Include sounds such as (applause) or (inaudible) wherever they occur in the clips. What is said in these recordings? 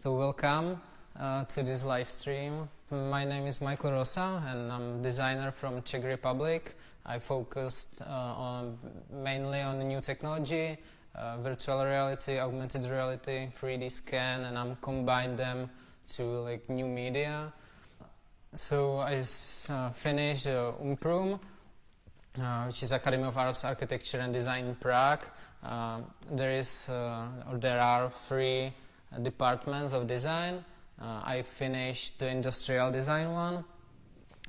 So welcome uh, to this live stream. My name is Michael Rosa and I'm a designer from Czech Republic. I focused uh, on mainly on new technology, uh, virtual reality, augmented reality, 3D scan, and I'm combined them to like new media. So I uh, finished uh, UMPRUM, uh, which is Academy of Arts, Architecture and Design in Prague. Uh, there is, or there are three departments of design. Uh, I finished the industrial design one.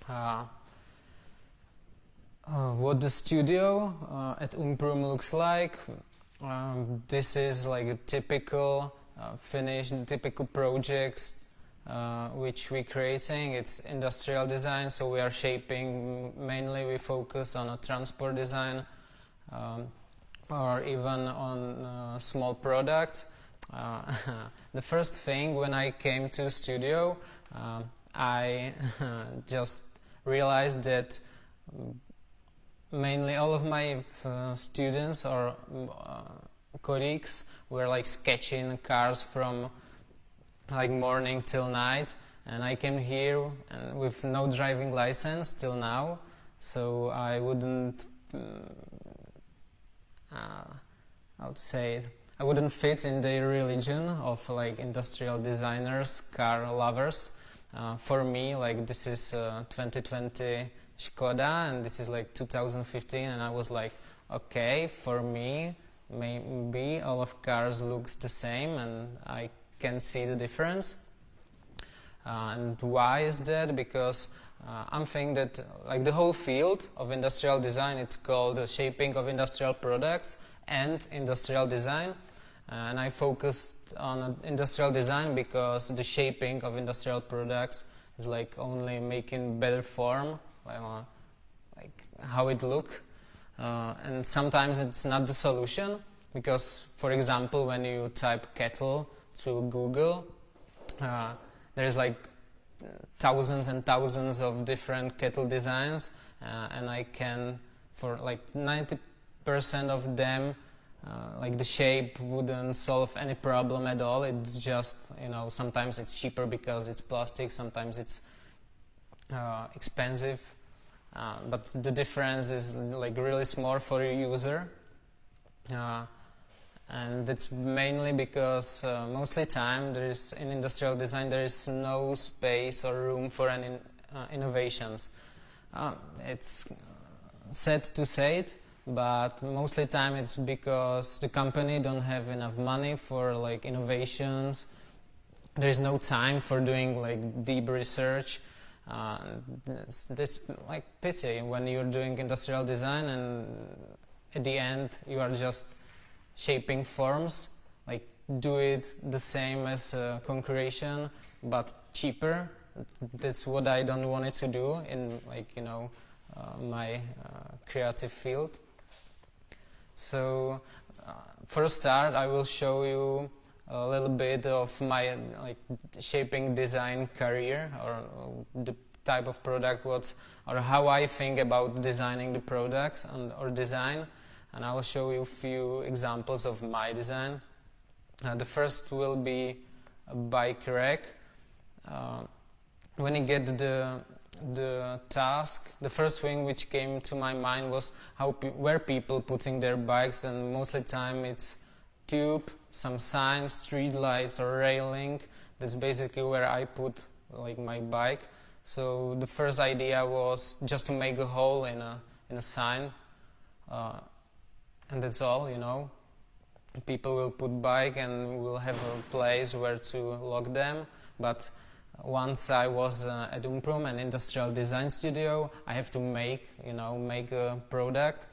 Uh, uh, what the studio at UMPRUM looks like. Um, this is like a typical finished, typical projects uh, which we're creating. It's industrial design, so we are shaping, mainly we focus on a transport design um, or even on uh, small product. Uh, (laughs) the first thing when I came to the studio, uh, I (laughs) just realized that mainly all of my uh, students or colleagues were like sketching cars from like morning till night. And I came here with no driving license till now. So I wouldn't mm, uh, I would say I wouldn't fit in the religion of like industrial designers car lovers uh, for me like this is uh, 2020 Skoda and this is like 2015 and I was like okay for me maybe all of cars looks the same and I can see the difference. Uh, and why is that? Because uh, I'm thinking that like the whole field of industrial design, it's called the shaping of industrial products and industrial design. Uh, and I focused on industrial design because the shaping of industrial products is like only making better form, uh, like how it look. Uh, and sometimes it's not the solution because, for example, when you type kettle, to Google, uh, there's like thousands and thousands of different kettle designs, uh, and I can, for like 90% of them, uh, like the shape wouldn't solve any problem at all. It's just, you know, sometimes it's cheaper because it's plastic, sometimes it's uh, expensive, uh, but the difference is like really small for a user. Uh, and it's mainly because uh, mostly time there is in industrial design there is no space or room for any innovations. It's sad to say it, but mostly time it's because the company don't have enough money for like innovations. There is no time for doing like deep research. Uh, that's, like pity when you're doing industrial design and at the end you are just shaping forms, like do it the same as uh, concretion, but cheaper. That's what I don't want it to do in like, you know, uh, my uh, creative field. So uh, for a start, I will show you a little bit of my like shaping design career or the type of product what or how I think about designing the products and or design and I will show you a few examples of my design. Uh, the first will be a bike rack. Uh, when you get the the task, the first thing which came to my mind was how pe where people putting their bikes, and mostly time it's tube, some signs, street lights, or railing. That's basically where I put like my bike. So the first idea was just to make a hole in a in a sign. Uh, and that's all, you know. People will put bike and will have a place where to lock them, but once I was uh, at UMPRUM, an industrial design studio, I have to make, you know, make a product.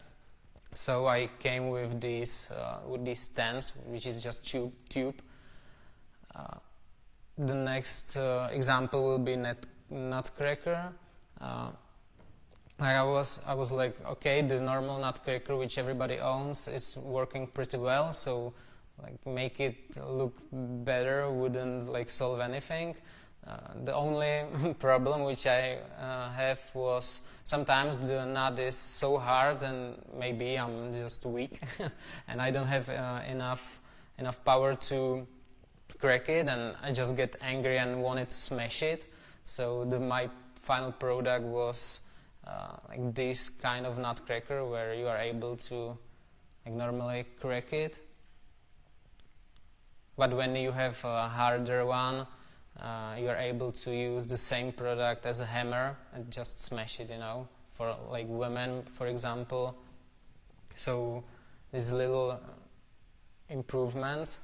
So I came with these, uh, with these stands, which is just tube. tube. Uh, the next uh, example will be net, Nutcracker. Uh, I was, I was like, okay, the normal nutcracker which everybody owns is working pretty well, so like make it look better wouldn't like solve anything. Uh, the only (laughs) problem which I uh, have was sometimes the nut is so hard and maybe I'm just weak (laughs) and I don't have uh, enough enough power to crack it and I just get angry and wanted to smash it. So the, my final product was uh, like this kind of nutcracker where you are able to like normally crack it. But when you have a harder one, uh, you are able to use the same product as a hammer and just smash it, you know, for like women, for example. So this little improvement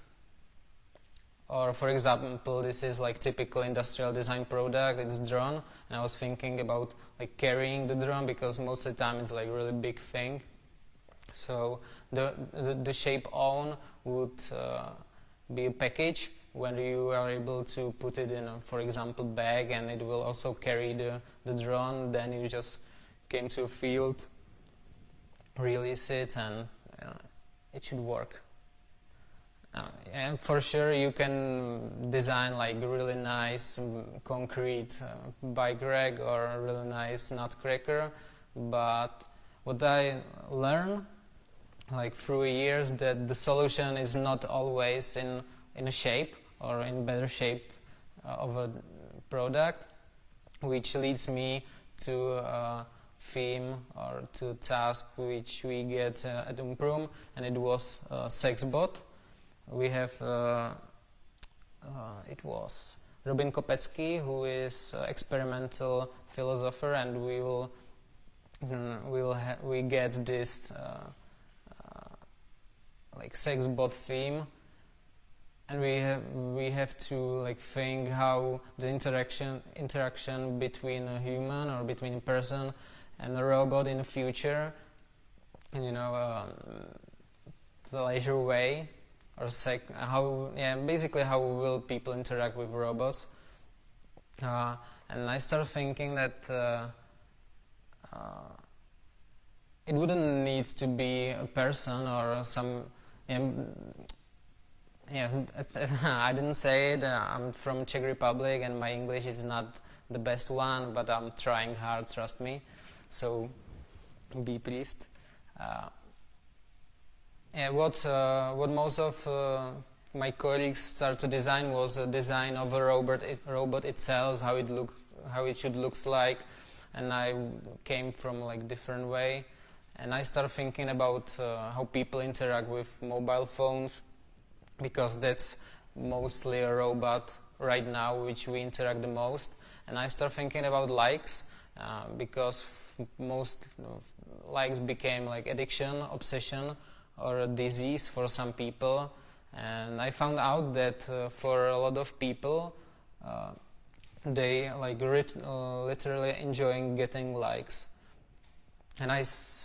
or for example this is like typical industrial design product it's drone and I was thinking about like carrying the drone because most of the time it's like really big thing so the the, the shape on would uh, be a package when you are able to put it in a, for example bag and it will also carry the, the drone then you just came to a field release it and uh, it should work. Uh, and for sure you can design like really nice um, concrete uh, bike rack or really nice nutcracker but what I learned like through years that the solution is not always in in a shape or in better shape uh, of a product which leads me to a theme or to task which we get uh, at Umprum and it was uh, SexBot. We have uh, uh, it was Robin Kopecky, who is uh, experimental philosopher, and we will mm, we'll we get this like Sexbot theme and we have we have to like think how the interaction interaction between a human or between a person and a robot in the future and you know um, the leisure way or sec how yeah basically how will people interact with robots. Uh, and I started thinking that uh, uh, it wouldn't need to be a person or some yeah (laughs) I didn't say it uh, I'm from Czech Republic and my English is not the best one but I'm trying hard trust me. So be pleased. Uh, yeah, what uh, what most of uh, my colleagues started to design was a design of a robot it, robot itself, how it look, how it should looks like, and I came from like different way, and I started thinking about uh, how people interact with mobile phones, because that's mostly a robot right now which we interact the most, and I started thinking about likes uh, because most likes became like addiction, obsession or a disease for some people. And I found out that uh, for a lot of people uh, they like uh, literally enjoying getting likes. And I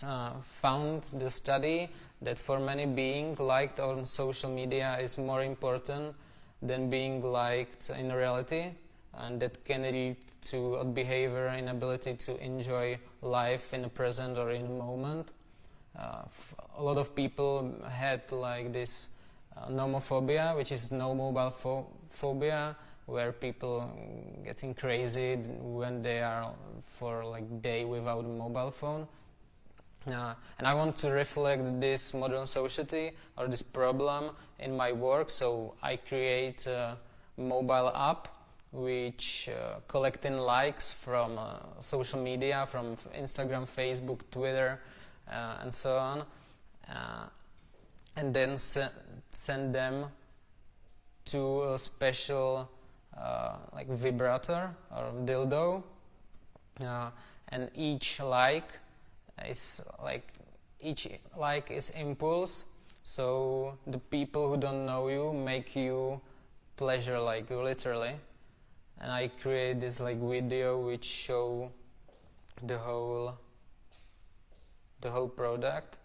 uh, found the study that for many being liked on social media is more important than being liked in reality and that can lead to a behavior inability to enjoy life in the present or in the moment uh, a lot of people had like this uh, nomophobia, which is no mobile pho phobia, where people getting crazy when they are for like day without a mobile phone. Uh, and I want to reflect this modern society or this problem in my work, so I create a mobile app which uh, collecting likes from uh, social media, from Instagram, Facebook, Twitter, uh, and so on, uh, and then se send them to a special uh, like vibrator or dildo, and each like is like each like is impulse. So the people who don't know you make you pleasure like literally. And I create this like video which show the whole the whole product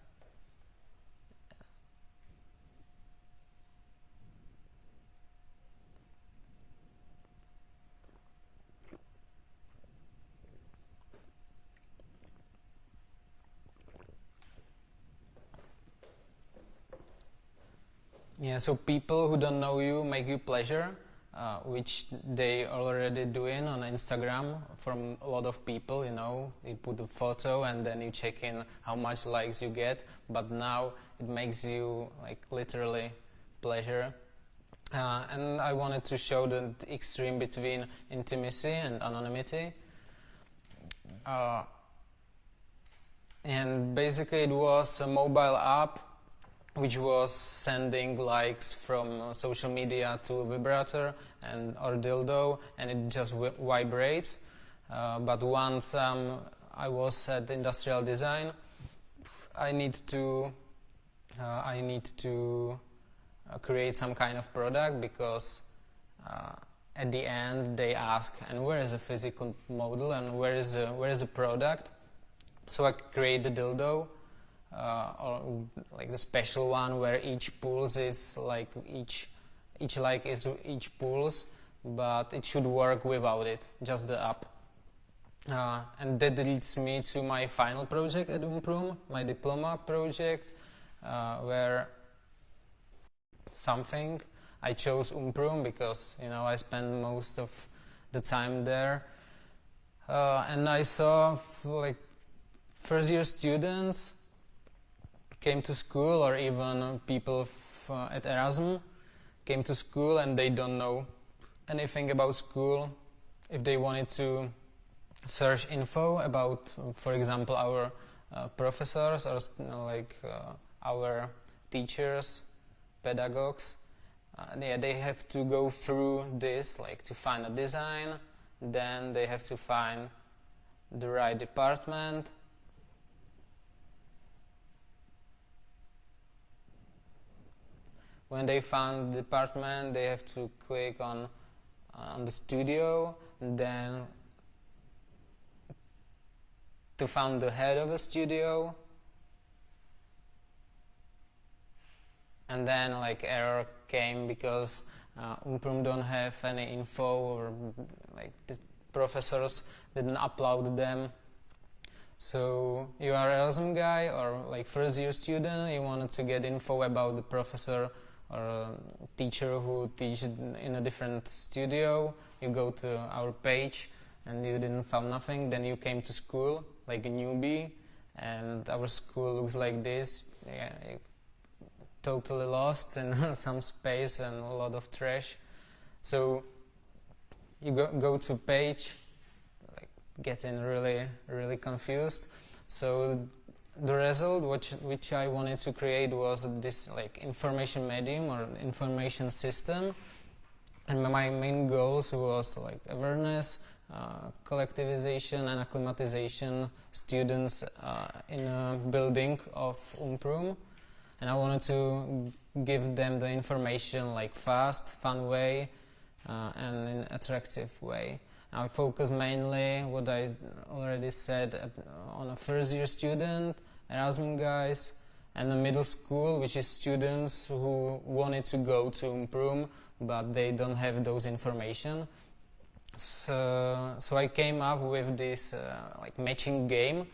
Yeah, so people who don't know you make you pleasure uh, which they already doing on Instagram from a lot of people, you know, you put a photo and then you check in how much likes you get, but now it makes you like literally pleasure. Uh, and I wanted to show the extreme between intimacy and anonymity. Uh, and basically, it was a mobile app which was sending likes from social media to a vibrator and or dildo, and it just vibrates. Uh, but once um, I was at industrial design, I need to uh, I need to uh, create some kind of product because uh, at the end they ask, and where is a physical model and where is a, where is a product? So I create the dildo, uh, or like the special one where each pulse is like each each like is each pulse, but it should work without it, just the app. Uh, and that leads me to my final project at Umprum, my diploma project, uh, where something I chose Umprum because you know I spent most of the time there, uh, and I saw like first year students came to school or even people uh, at Erasmus came to school and they don't know anything about school. If they wanted to search info about, for example, our uh, professors or you know, like uh, our teachers, pedagogues, uh, yeah, they have to go through this, like to find a design, then they have to find the right department, when they found the department they have to click on on the studio then to find the head of the studio. And then like error came because uh, Umprum don't have any info or like the professors didn't upload them. So you are Erasmus guy or like first year student you wanted to get info about the professor or a teacher who teaches in a different studio you go to our page and you didn't find nothing then you came to school like a newbie and our school looks like this yeah, totally lost in (laughs) some space and a lot of trash. So you go, go to page, like getting really, really confused. So the result which, which I wanted to create was this like information medium or information system. And my main goals was like awareness, uh, collectivization and acclimatization students uh, in a building of Umprum and I wanted to give them the information like fast, fun way uh, and in attractive way. I focus mainly, what I already said, uh, on a first year student, Erasmus guys, and the middle school, which is students who wanted to go to Umprum, but they don't have those information. So, so I came up with this uh, like matching game,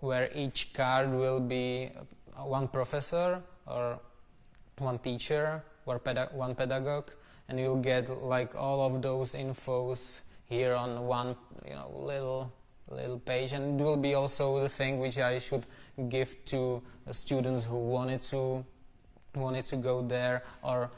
where each card will be one professor or one teacher or peda one pedagogue and you'll get like all of those infos here on one you know little little page and it will be also the thing which I should give to students who wanted to wanted to go there or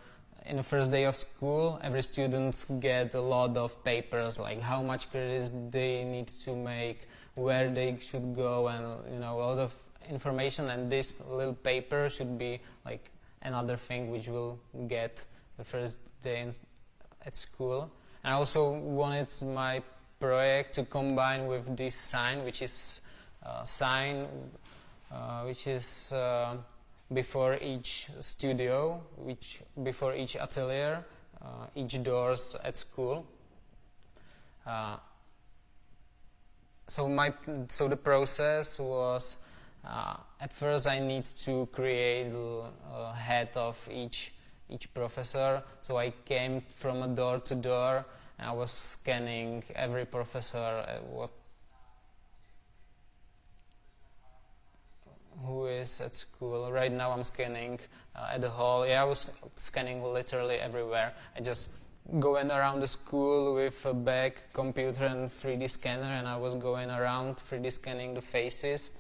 in the first day of school every student get a lot of papers like how much credits they need to make where they should go and you know a lot of information and this little paper should be like another thing which will get the first day in, at school. And I also wanted my project to combine with this sign which is uh, sign uh, which is uh, before each studio, which before each atelier, uh, each doors at school. Uh, so my so the process was uh, at first I need to create a head of each each professor. So I came from a door to door I was scanning every professor what who is at school. Right now I'm scanning uh, at the hall. Yeah, I was scanning literally everywhere. I just going around the school with a bag, computer and 3D scanner and I was going around 3D scanning the faces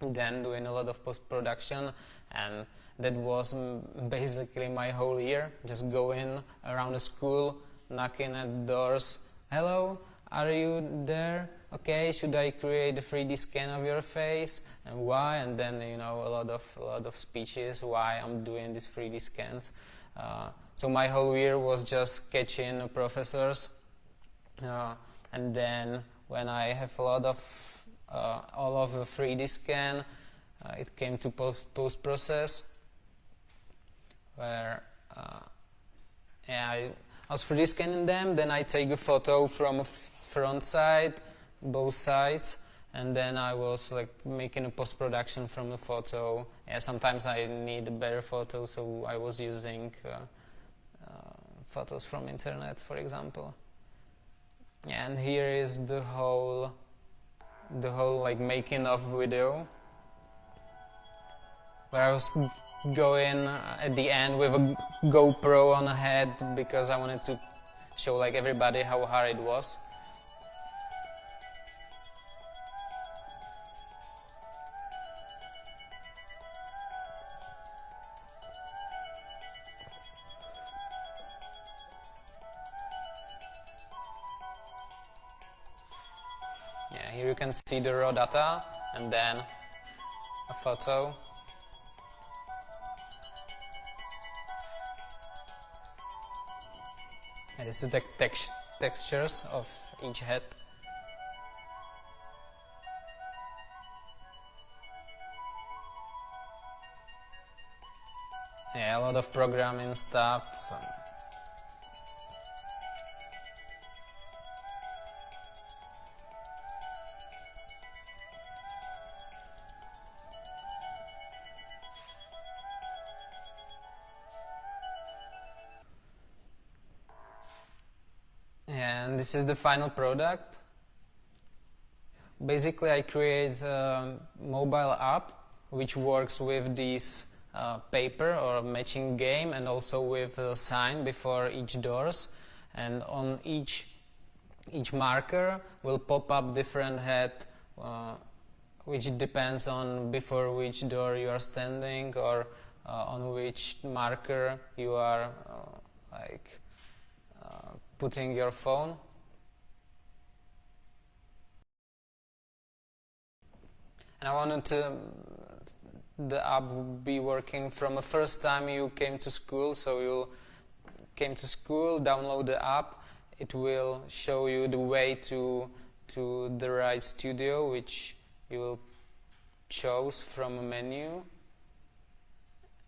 then doing a lot of post-production and that was basically my whole year just going around the school knocking at doors hello are you there? Okay should I create a 3D scan of your face? And why? And then you know a lot of a lot of speeches why I'm doing these 3D scans. Uh, so my whole year was just catching professors. Uh, and then when I have a lot of uh, all of the 3D scan uh, it came to post, post process where uh, yeah, I, Was 3D scanning them then I take a photo from a front side both sides and then I was like making a post-production from the photo. Yeah, sometimes I need a better photo, so I was using uh, uh, photos from internet, for example. And here is the whole, the whole like making of video, where I was going uh, at the end with a GoPro on a head because I wanted to show like everybody how hard it was. Yeah, Here you can see the raw data and then a photo. And this is the tex textures of each head. Yeah, a lot of programming stuff. This is the final product. Basically, I create a mobile app which works with this uh, paper or matching game and also with a sign before each doors and on each each marker will pop up different head uh, which depends on before which door you are standing or uh, on which marker you are uh, like putting your phone and I wanted to the app be working from the first time you came to school. So you came to school download the app. It will show you the way to to the right studio which you will choose from a menu.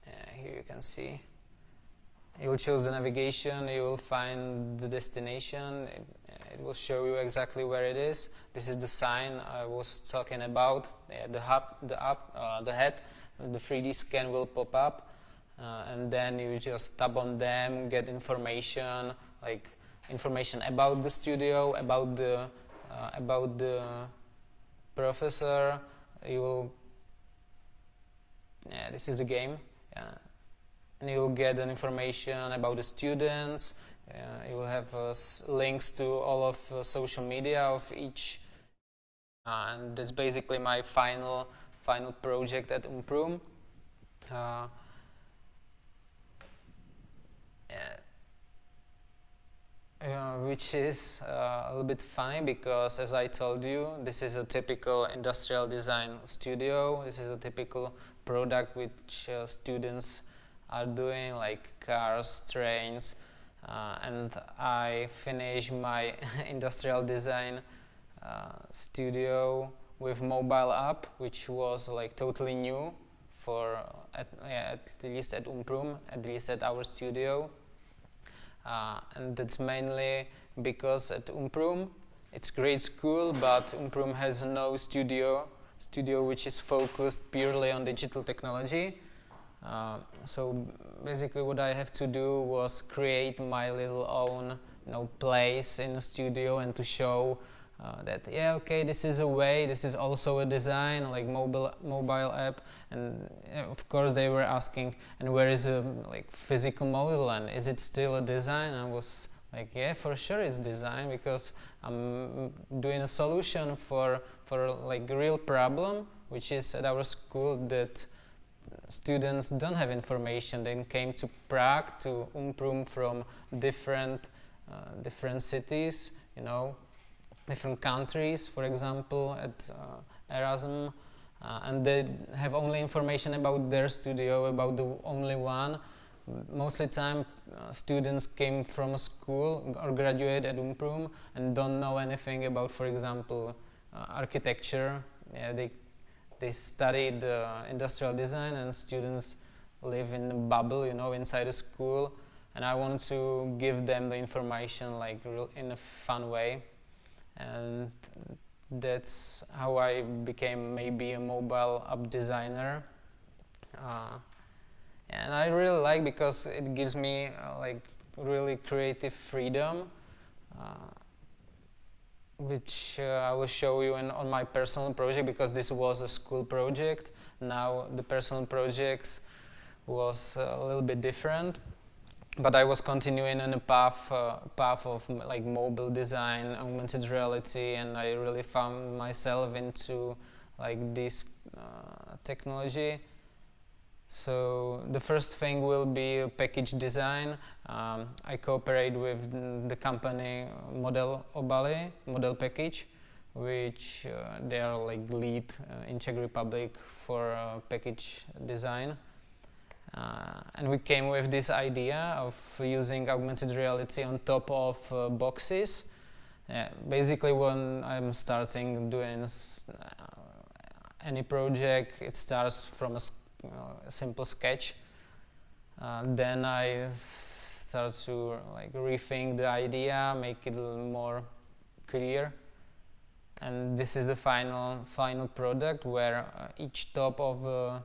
Uh, here you can see. You will choose the navigation, you will find the destination, it, it, will show you exactly where it is. This is the sign I was talking about, the hub, the up, uh, the head, the 3D scan will pop up, uh, and then you just tap on them, get information, like information about the studio, about the, uh, about the professor, you will, yeah, this is the game, yeah and you will get an information about the students. You will have uh, links to all of uh, social media of each, and that's basically my final final project at Umprum. Uh, uh, which is uh, a little bit funny because as I told you this is a typical industrial design studio this is a typical product which uh, students are doing like cars, trains, uh, and I finished my (laughs) industrial design uh, studio with mobile app, which was like totally new for at, yeah, at least at Umprum, at least at our studio. Uh, and that's mainly because at Umprum it's great school, but Umprum has no studio, studio which is focused purely on digital technology. Uh, so basically what I have to do was create my little own you know, place in the studio and to show uh, that yeah okay this is a way this is also a design like mobile mobile app. And of course they were asking and where is a like physical model? And is it still a design? I was like yeah for sure it's design because I'm doing a solution for for like real problem which is at our school that students don't have information. They came to Prague, to Umprum from different, uh, different cities, you know, different countries, for example, at uh, Erasmus, uh, and they have only information about their studio, about the only one. Mostly time uh, students came from a school or graduate at Umprum and don't know anything about, for example, uh, architecture. Yeah, they they studied uh, industrial design and students live in a bubble, you know, inside a school. And I wanted to give them the information like in a fun way. And that's how I became maybe a mobile app designer. Uh, and I really like because it gives me uh, like really creative freedom. Uh, which uh, I will show you in, on my personal project because this was a school project. Now the personal projects was a little bit different, but I was continuing in a path uh, path of like mobile design, augmented reality, and I really found myself into like this uh, technology. So the first thing will be package design. Um, I cooperate with the company Model Obaly, Model Package, which uh, they are like lead uh, in Czech Republic for uh, package design. Uh, and we came with this idea of using augmented reality on top of uh, boxes. basically when I'm starting doing uh, any project, it starts from a a simple sketch. Uh, then I start to like rethink the idea, make it a little more clear. And this is the final final product where uh, each top of a,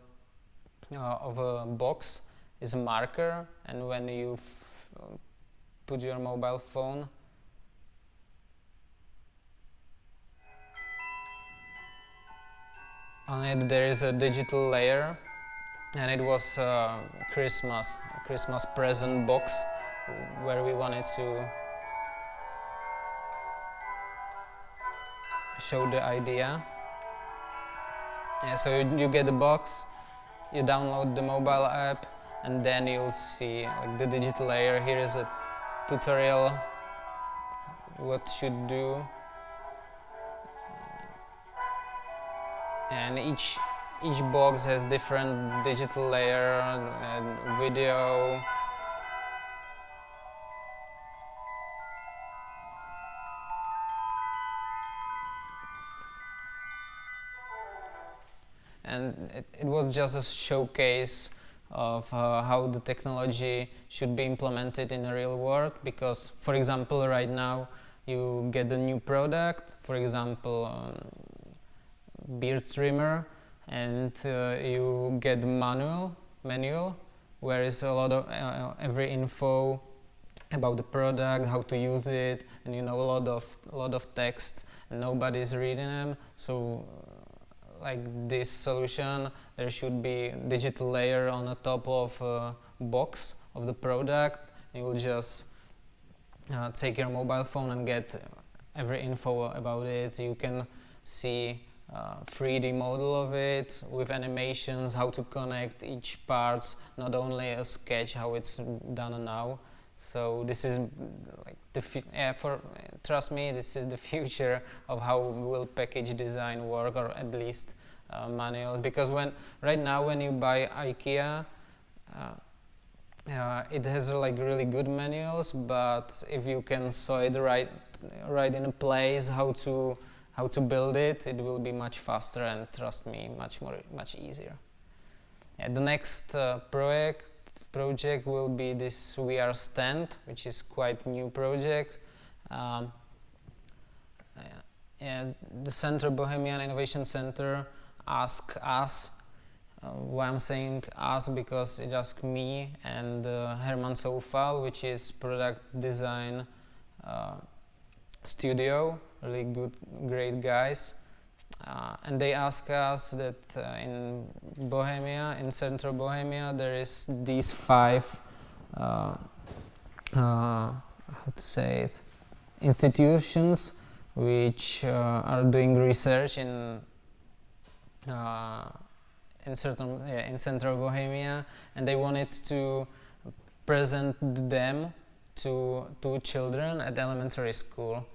uh, of a box is a marker, and when you put your mobile phone on it there is a digital layer and it was a Christmas, Christmas present box where we wanted to show the idea. Yeah, so you, you get the box, you download the mobile app, and then you'll see like the digital layer. Here is a tutorial what should do, and each each box has different digital layer and video. And it, it, was just a showcase of uh, how the technology should be implemented in the real world because for example right now you get a new product for example um, beard trimmer and uh, you get manual manual where is a lot of uh, every info about the product, how to use it, and you know a lot of lot of text, and nobody's reading them. So, uh, like this solution, there should be digital layer on the top of box of the product. You will just uh, take your mobile phone and get every info about it. You can see uh, 3D model of it with animations, how to connect each parts, not only a sketch how it's done now. So this is like the yeah, for trust me, this is the (laughs) future of how will package design work, or at least uh, manuals. Because when right now when you buy IKEA, uh, uh, it has like really good manuals, but if you can saw it right, right in a place, how to how to build it, it will be much faster and trust me, much more, much easier. Yeah, the next uh, project project will be this VR stand, which is quite new project. Um, yeah, the Center Bohemian Innovation Center asked us uh, why I'm saying us because it just me and uh, Herman Soufal, which is product design uh, studio really good, great guys. Uh, and they ask us that uh, in Bohemia, in central Bohemia, there is these five, uh, uh how to say it, institutions which uh, are doing research in uh, in certain in central Bohemia, and they wanted to present them to to children at elementary school.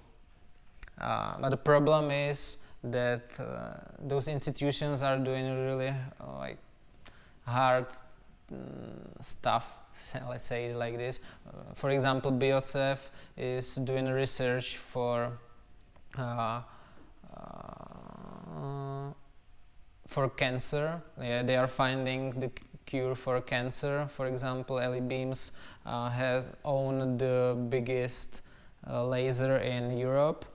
Uh, but the problem is that uh, those institutions are doing really uh, like hard mm, stuff (laughs) let's say like this. Uh, for example BIOCEV is doing research for uh, uh, for cancer. Yeah, they are finding the cure for cancer. For example Eli Beams have owned the biggest laser in Europe. uh,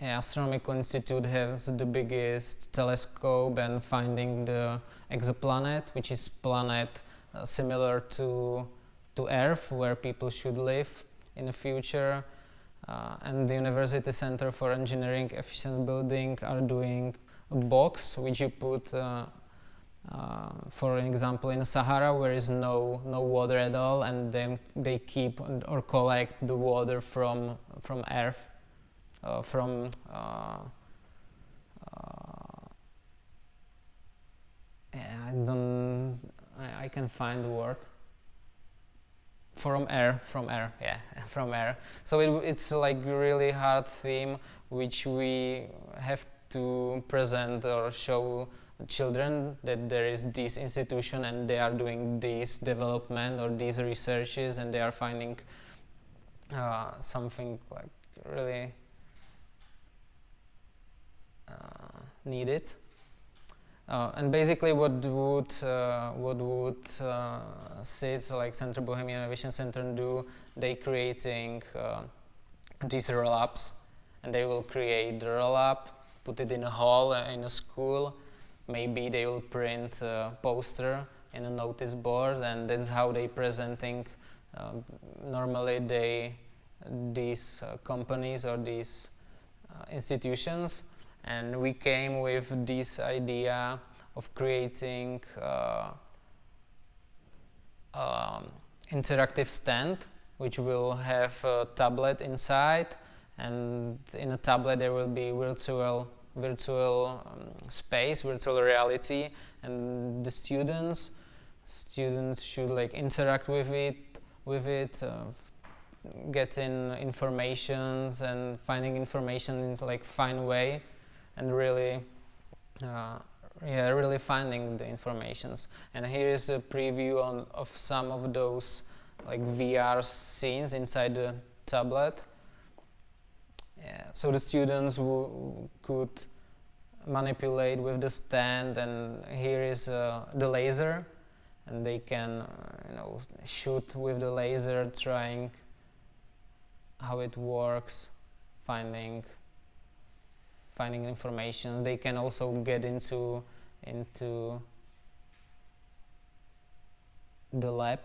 Astronomical Institute has the biggest telescope and finding the exoplanet, which is planet uh, similar to to Earth, where people should live in the future. Uh, and the University Center for Energy Efficient Building are doing a box which you put, uh, uh for example, in Sahara, where is no no water at all, and then they keep or collect the water from from Earth uh, from uh, uh, I don't I, I can find the word. From air from air (laughs) yeah from air. So it, it's like really hard theme which we have to present or show children that there is this institution and they are doing this development or these researches and they are finding uh, something like really uh, needed. Uh, and basically what would uh, what would uh, SIDS like Central Bohemian Innovation Center do? They creating uh, these roll-ups and they will create the roll-up, put it in a hall uh, in a school. Maybe they will print a poster in a notice board and that's how they presenting. Um, normally they these companies or these institutions and we came with this idea of creating uh, um, interactive stand which will have a tablet inside and in a tablet there will be virtual virtual um, space virtual reality and the students students should like interact with it with it uh, getting informations and finding information in like fine way and really uh, yeah, really finding the informations. And here is a preview on, of some of those like VR scenes inside the tablet. So the students could manipulate with the stand and here is uh, the laser and they can uh, you know shoot with the laser trying how it works finding finding information. They can also get into into the lab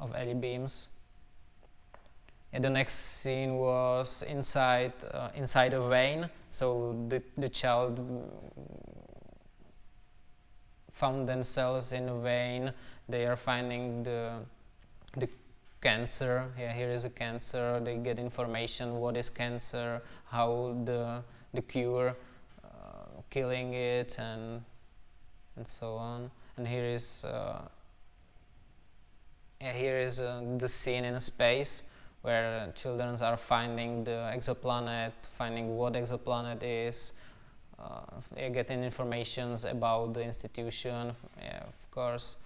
of Eli Beams. And the next scene was inside uh, inside a vein. So the the child found themselves in a vein. They are finding the the cancer. Yeah, here is a cancer. They get information. What is cancer? How the the cure, uh, killing it, and and so on. And here is uh, yeah, here is uh, the scene in space where children are finding the exoplanet, finding what exoplanet is, uh, getting information about the institution, yeah, of course.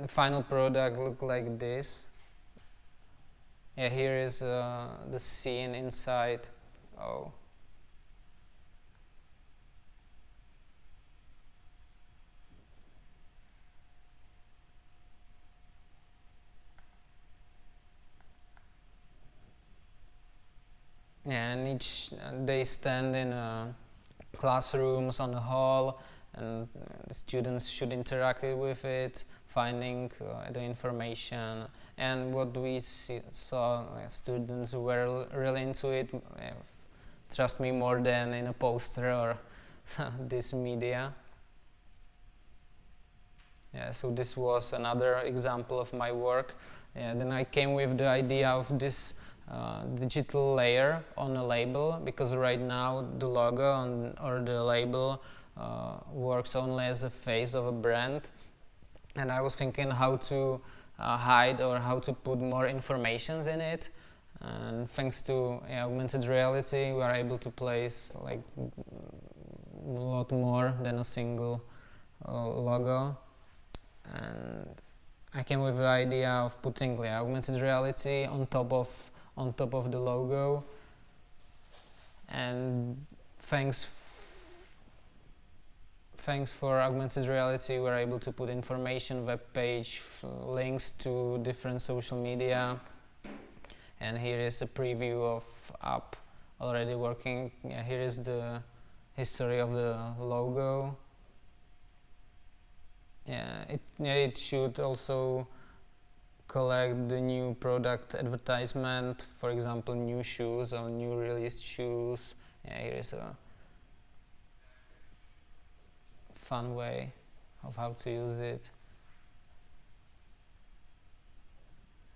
and the final product look like this. Yeah here is uh, the scene inside. Oh and each they stand in uh, classrooms on the hall and the students should interact with it finding uh, the information and what we see, saw uh, students were really into it uh, trust me more than in a poster or (laughs) this media Yeah, so this was another example of my work. And then I came with the idea of this uh, digital layer on a label because right now the logo on, or the label uh, works only as a face of a brand. And I was thinking how to uh, hide or how to put more informations in it. And thanks to yeah, augmented reality we are able to place like a lot more than a single uh, logo. And I came with the idea of putting yeah, augmented reality on top of on top of the logo. And thanks thanks for augmented reality. We're able to put information web page links to different social media. And here is a preview of app already working. Yeah, here is the history of the logo. Yeah it yeah, it should also collect the new product advertisement for example new shoes or new released shoes. Yeah here is a fun way of how to use it.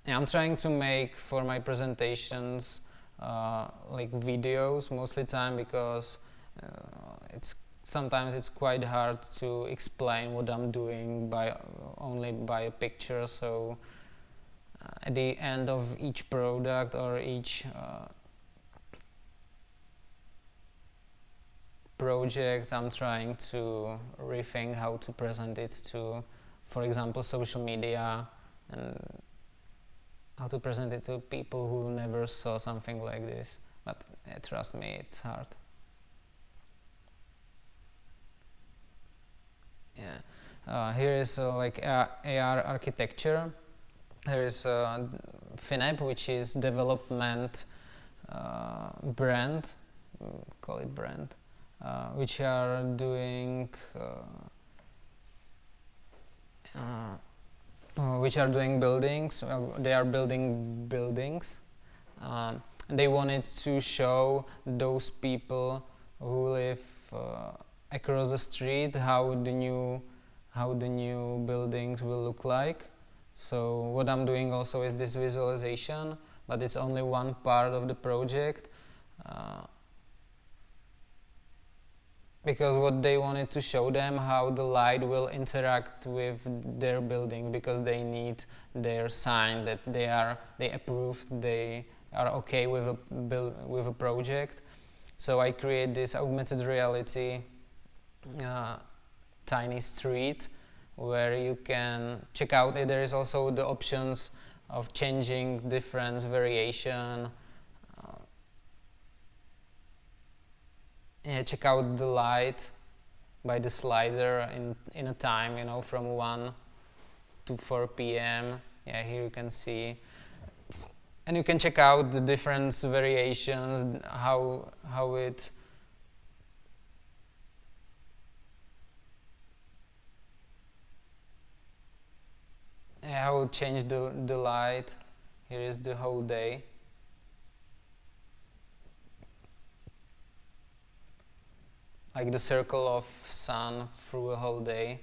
Yeah, I'm trying to make for my presentations uh, like videos mostly time because uh, it's sometimes it's quite hard to explain what I'm doing by only by a picture. So at the end of each product or each uh, project I'm trying to rethink how to present it to for example social media and how to present it to people who never saw something like this but trust me it's hard Yeah. Uh, here is uh, like AR architecture. There is uh, Finep, which is development uh, brand, mm, call it brand, uh, which are doing uh, which are doing buildings. they are building buildings. Um, they wanted to show those people who live across the street how the new how the new buildings will look like so what I'm doing also is this visualization but it's only one part of the project uh, because what they wanted to show them how the light will interact with their building because they need their sign that they are they approved they are okay with a build with a project. So I create this augmented reality uh, tiny street where you can check out. There is also the options of changing difference variation. Uh, yeah, check out the light by the slider in in a time you know from 1 to 4 p.m. yeah here you can see. And you can check out the different variations how how it I will change the, the light. Here is the whole day. Like the circle of sun through a whole day.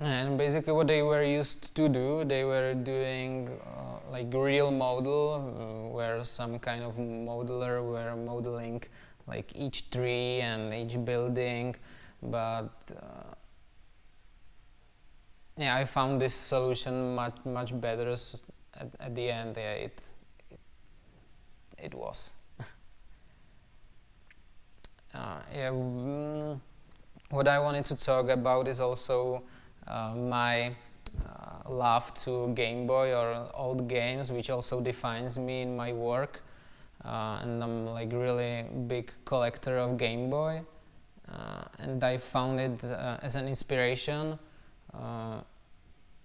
And basically what they were used to do they were doing uh, like real model uh, where some kind of modeler were modeling like each tree and each building but uh, yeah, I found this solution much much better at, at the end. Yeah, it it, was. (laughs) uh, yeah, mm, what I wanted to talk about is also uh, my uh, love to Game Boy or old games, which also defines me in my work. Uh, and I'm like really big collector of Game Boy. Uh, and I found it uh, as an inspiration, uh,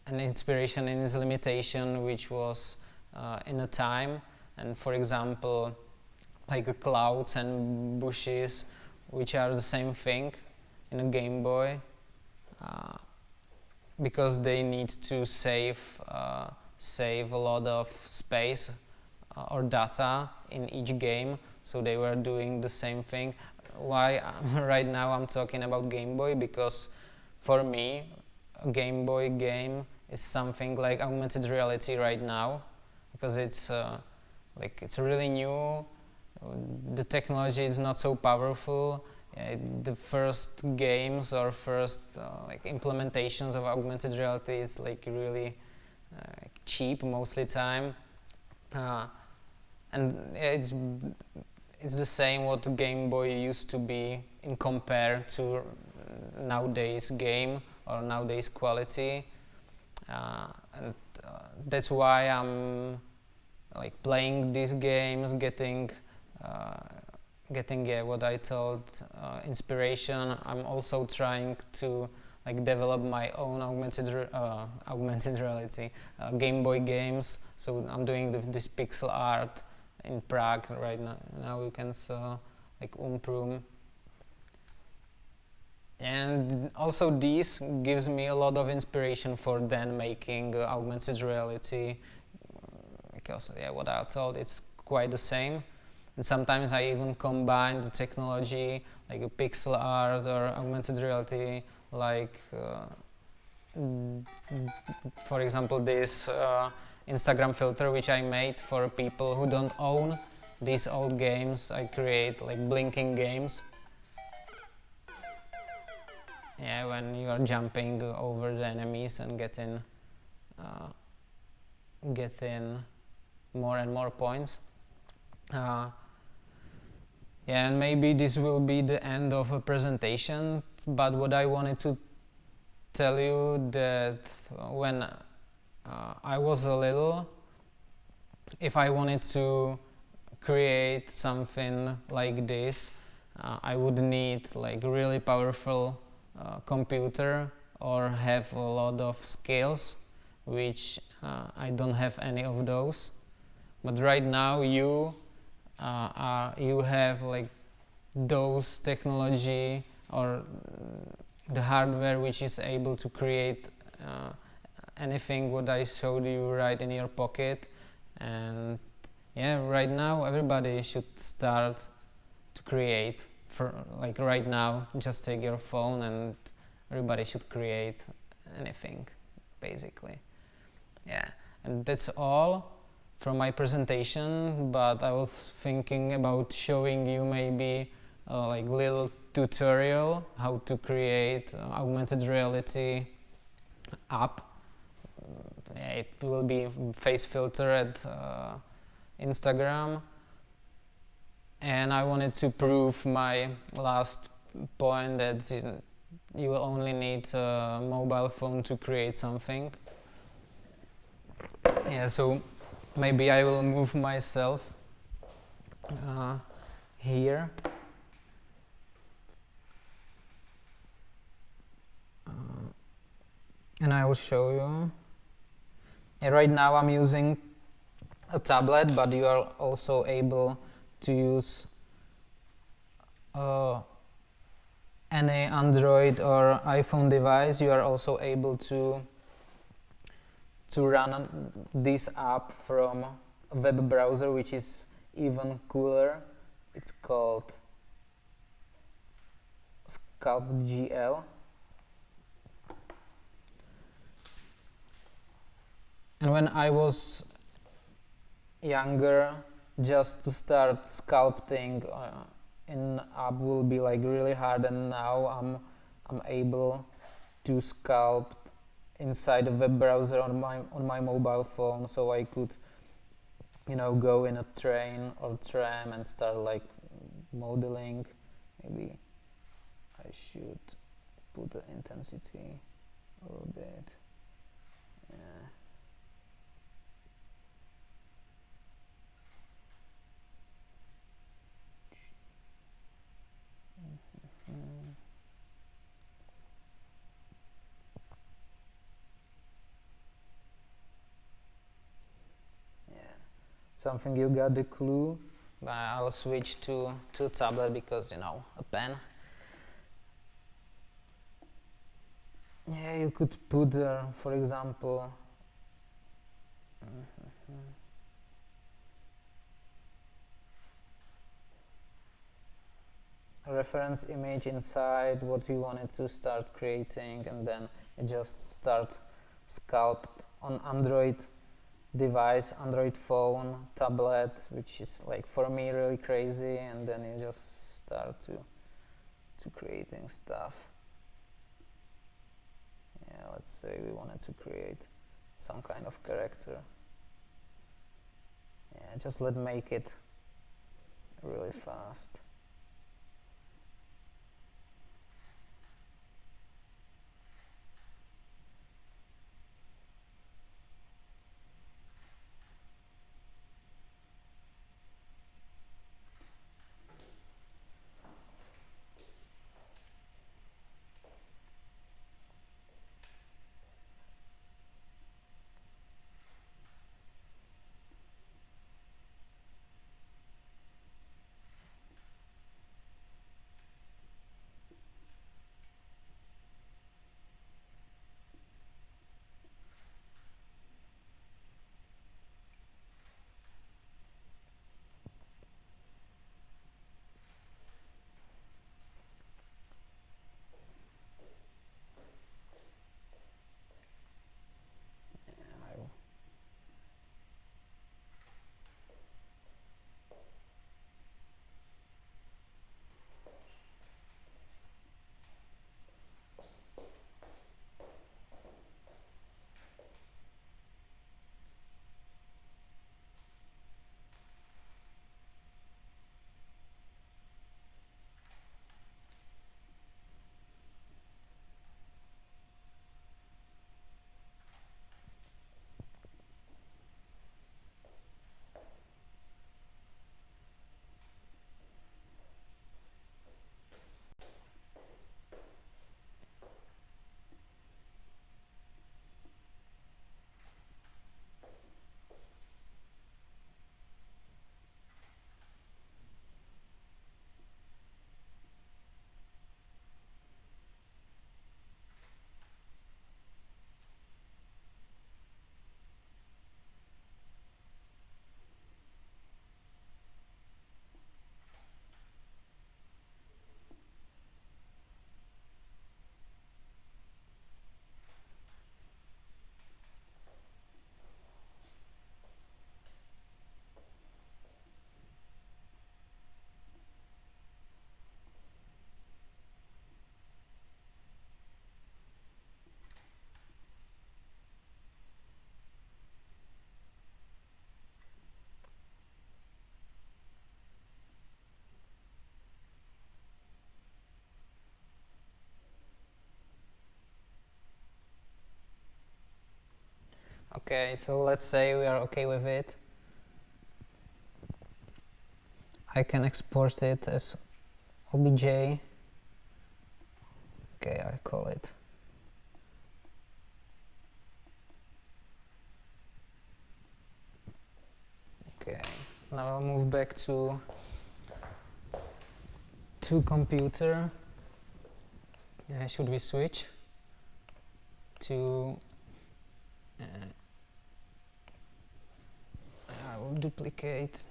an inspiration in its limitation, which was in a time. And for example, like clouds and bushes, which are the same thing in a Game Boy, because they need to save save a lot of space or data in each game so they were doing the same thing why (laughs) right now I'm talking about Game Boy because for me Game Boy game is something like augmented reality right now because it's uh, like it's really new. The technology is not so powerful. Uh, the first games or first uh, like implementations of augmented reality is like really uh, cheap mostly time. Uh, and it's it's the same what Game Boy used to be in compare to nowadays game or nowadays quality. Uh, and uh, that's why I'm like playing these games getting uh, getting what I told uh, inspiration. I'm also trying to like develop my own augmented uh, (laughs) augmented reality uh, Game Boy games. So I'm doing the, this pixel art in Prague right now. Now you can saw like Umprum. And also this gives me a lot of inspiration for then making uh, augmented reality because yeah, what I thought it's quite the same. And sometimes I even combine the technology like a pixel art or augmented reality like uh, for example this uh, Instagram filter which I made for people who don't own these old games. I create like blinking games. Yeah, when you are jumping over the enemies and getting uh, getting more and more points. Uh, yeah, and maybe this will be the end of a presentation, but what I wanted to tell you that when uh, I was a little, if I wanted to create something like this, uh, I would need like really powerful uh, computer or have a lot of skills, which uh, I don't have any of those. But right now you uh, are you have like those technology or the hardware which is able to create uh, anything what I showed you right in your pocket. And yeah right now everybody should start to create for like right now just take your phone and everybody should create anything basically. Yeah and that's all from my presentation but I was thinking about showing you maybe uh, like little tutorial how to create augmented reality app it will be face filter at uh, Instagram. And I wanted to prove my last point that you will only need a mobile phone to create something. Yeah so maybe I will move myself uh, here. Uh, and I will show you right now I'm using a tablet, but you are also able to use uh, any Android or iPhone device. You are also able to to run this app from a web browser, which is even cooler. It's called Sculpt and when I was younger just to start sculpting uh, in app will be like really hard. And now I'm I'm able to sculpt inside a web browser on my on my mobile phone so I could you know go in a train or tram and start like modeling. Maybe I should put the intensity a little bit something you got the clue? But I'll switch to to tablet because you know a pen. Yeah you could put there for example a reference image inside what you wanted to start creating and then you just start sculpt on Android device, Android phone, tablet, which is like for me really crazy and then you just start to to creating stuff. Yeah, let's say we wanted to create some kind of character. Yeah, just let make it really fast. Okay, so let's say we are okay with it. I can export it as obj. Okay, I call it. Okay, now I'll move back to to computer. Yeah, should we switch to uh, duplicate.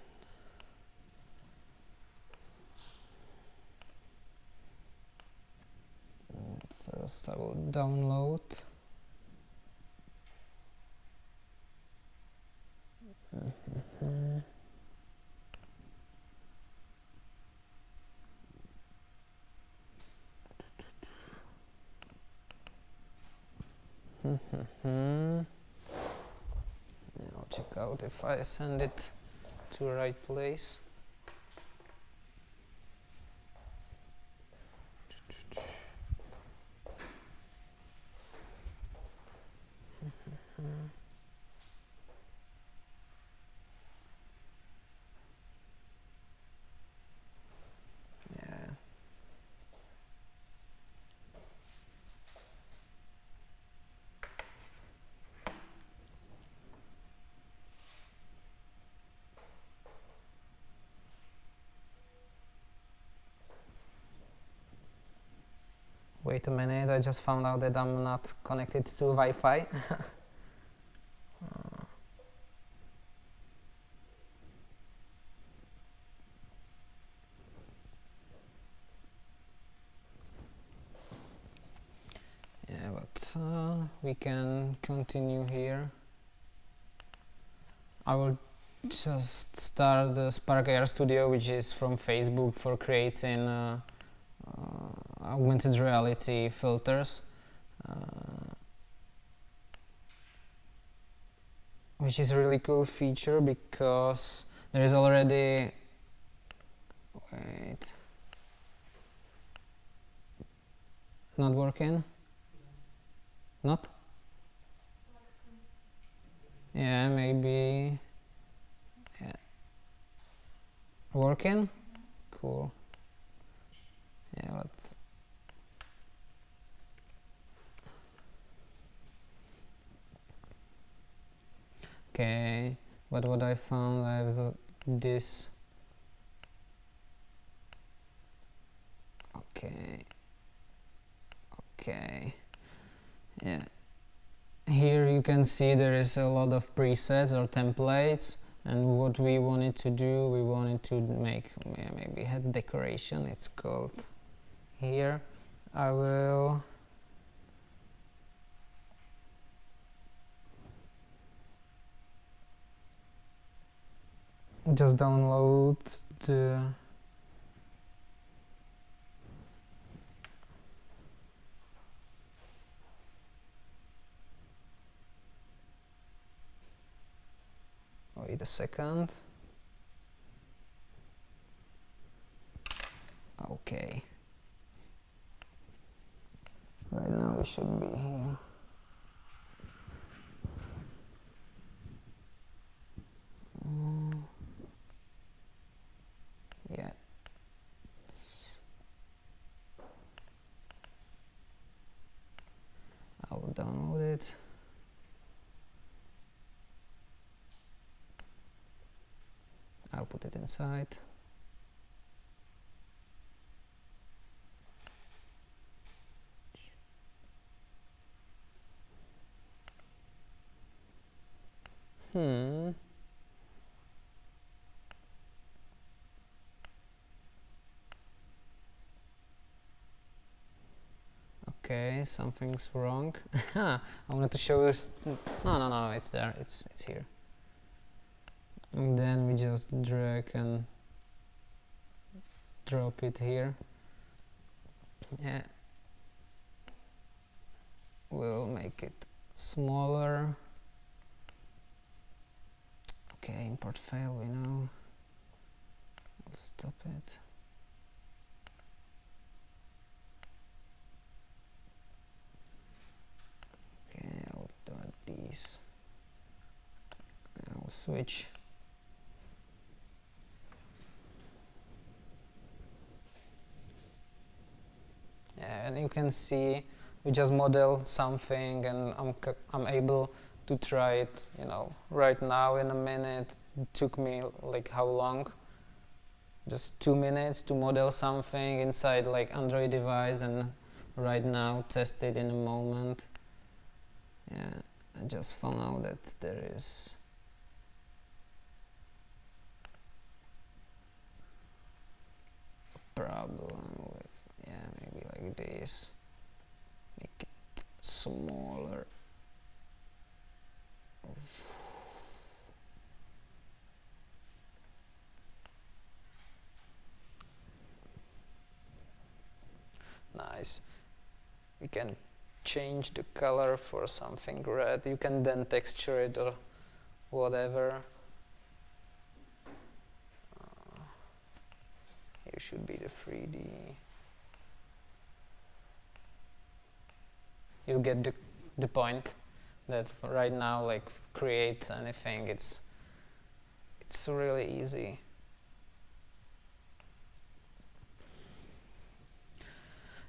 First I will download. I'll check out if I send it to the right place. Wait a minute, I just found out that I'm not connected to Wi-Fi. (laughs) yeah, but uh, we can continue here. I will just start the Spark AR Studio, which is from Facebook for creating uh, augmented reality filters uh, which is a really cool feature because there is already wait not working? Not? Yeah maybe yeah. working? Cool yeah but okay but what I found? I was this. Okay. Okay. Yeah. Here you can see there is a lot of presets or templates and what we wanted to do we wanted to make maybe head decoration it's called here. I will just download the wait a second. Okay right now we should be here mm. yeah I'll download it I'll put it inside. Hmm. Okay, something's wrong. (laughs) I wanted to show you. No, no, no, it's there. It's it's here and then we just drag and drop it here yeah we'll make it smaller okay import file we know. I'll stop it. Okay I'll do these I'll switch. And you can see we just model something and I'm, I'm able to try it you know right now in a minute. It took me like how long? Just two minutes to model something inside like Android device and right now test it in a moment. Yeah I just found out that there is a problem with yeah maybe like this. Make it smaller (sighs) nice. We can change the color for something red. You can then texture it or whatever. Uh, here should be the 3D you get the, the point that right now like create anything it's it's really easy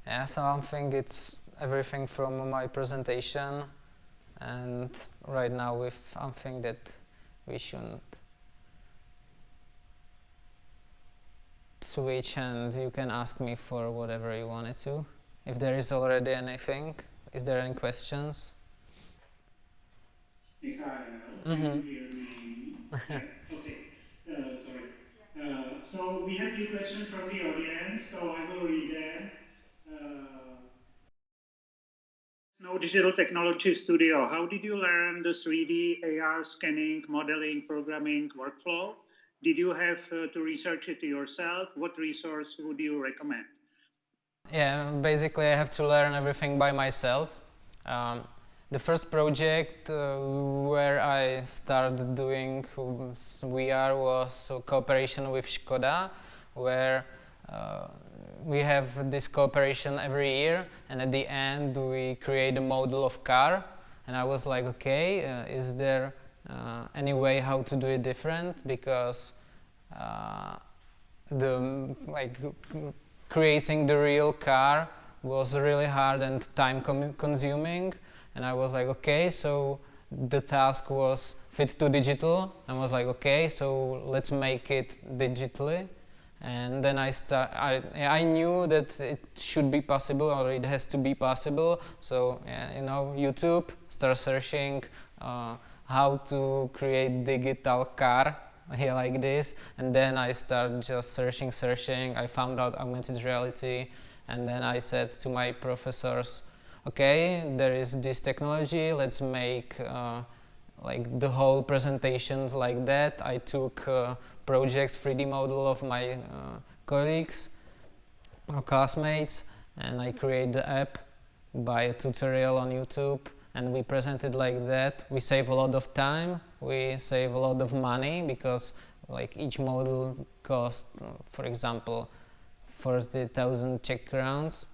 yeah so I think it's everything from my presentation and right now with something that we shouldn't switch and you can ask me for whatever you wanted to if there is already anything is there any questions? Mikhail, mm -hmm. can you hear me? yeah. Okay, uh, sorry. Uh, so we have a few questions from the audience, so I will read them. Uh, no Digital Technology Studio, how did you learn the 3D AR scanning, modeling, programming workflow? Did you have uh, to research it yourself? What resource would you recommend? Yeah, basically I have to learn everything by myself. Um, the first project uh, where I started doing VR was a cooperation with Skoda, where uh, we have this cooperation every year and at the end we create a model of car and I was like okay uh, is there uh, any way how to do it different? Because uh, the like creating the real car was really hard and time consuming and I was like okay so the task was fit to digital. I was like okay so let's make it digitally. And then I start I, I knew that it should be possible or it has to be possible. So yeah, you know YouTube start searching uh, how to create digital car (laughs) here like this. And then I start just searching searching. I found out augmented reality. And then I said to my professors okay there is this technology let's make uh, like the whole presentation like that. I took uh, projects 3D model of my uh, colleagues or classmates and I create the app by a tutorial on YouTube and we present it like that. We save a lot of time, we save a lot of money because like each model cost, for example, 40,000 Czech crowns.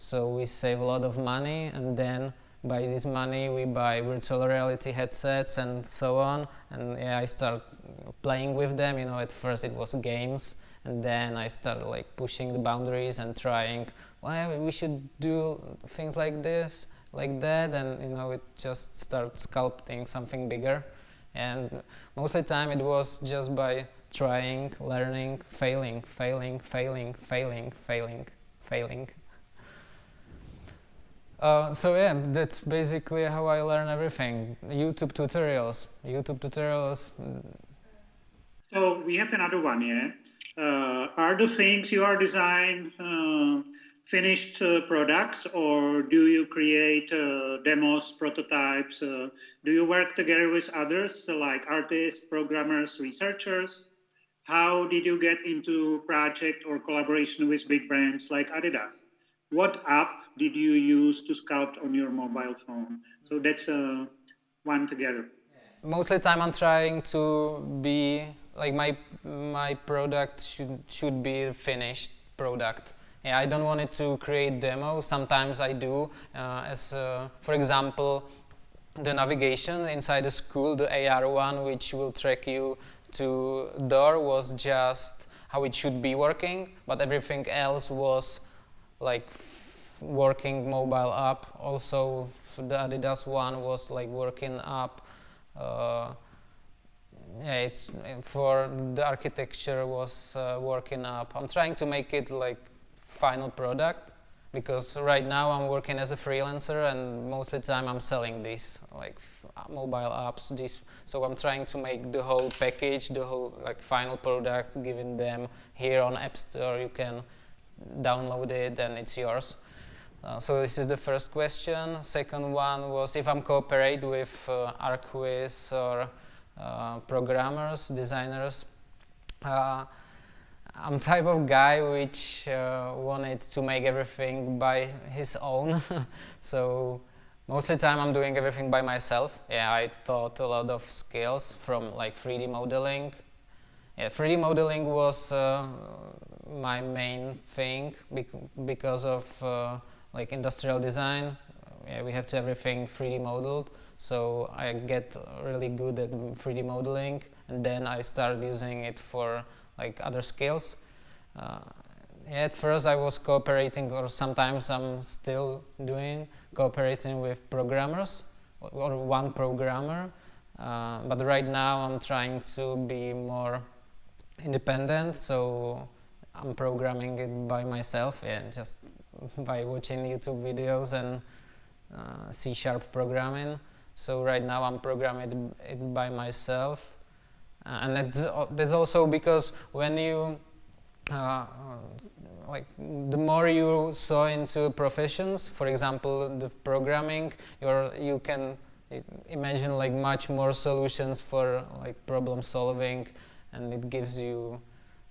So we save a lot of money and then by this money we buy virtual reality headsets and so on. And yeah, I start playing with them. You know at first it was games and then I started like pushing the boundaries and trying well we should do things like this like that? And you know it just starts sculpting something bigger. And most of the time it was just by trying learning failing failing failing failing failing failing uh, so yeah, that's basically how I learn everything. YouTube tutorials, YouTube tutorials. So we have another one, yeah. Uh, are the things you are design uh, finished uh, products or do you create uh, demos, prototypes? do you work together with others like artists, programmers, researchers? How did you get into project or collaboration with big brands like Adidas? What app did you use to sculpt on your mobile phone? So that's uh, one together. Most of the time I'm trying to be, like my, my product should, should be a finished product. Yeah, I don't want it to create demos, sometimes I do, uh, as uh, for example, the navigation inside the school, the AR one, which will track you to door was just how it should be working, but everything else was like working mobile app. Also, the Adidas one was like working up. Uh, yeah, it's for the architecture was uh, working up. I'm trying to make it like final product because right now I'm working as a freelancer and most of the time I'm selling these like mobile apps. These, so I'm trying to make the whole package, the whole like final products, giving them here on App Store. You can download it and it's yours. Uh, so this is the first question. Second one was if I'm cooperate with uh, Archviz or uh, programmers, designers. Uh, I'm type of guy which uh, wanted to make everything by his own. (laughs) so most of the time I'm doing everything by myself. Yeah, I taught a lot of skills from like 3D modeling. Yeah, 3D modeling was uh, my main thing bec because of like industrial design. Yeah, we have to everything 3D modeled. So I get really good at 3D modeling and then I start using it for like other skills. Uh, at first I was cooperating or sometimes I'm still doing cooperating with programmers or one programmer. Uh, but right now I'm trying to be more independent so I'm programming it by myself and just by watching YouTube videos and uh, C-sharp programming. So right now I'm programming it by myself. Uh, and that's, that's also because when you uh, like the more you saw into professions, for example, the programming, you you can imagine like much more solutions for like problem solving, and it gives you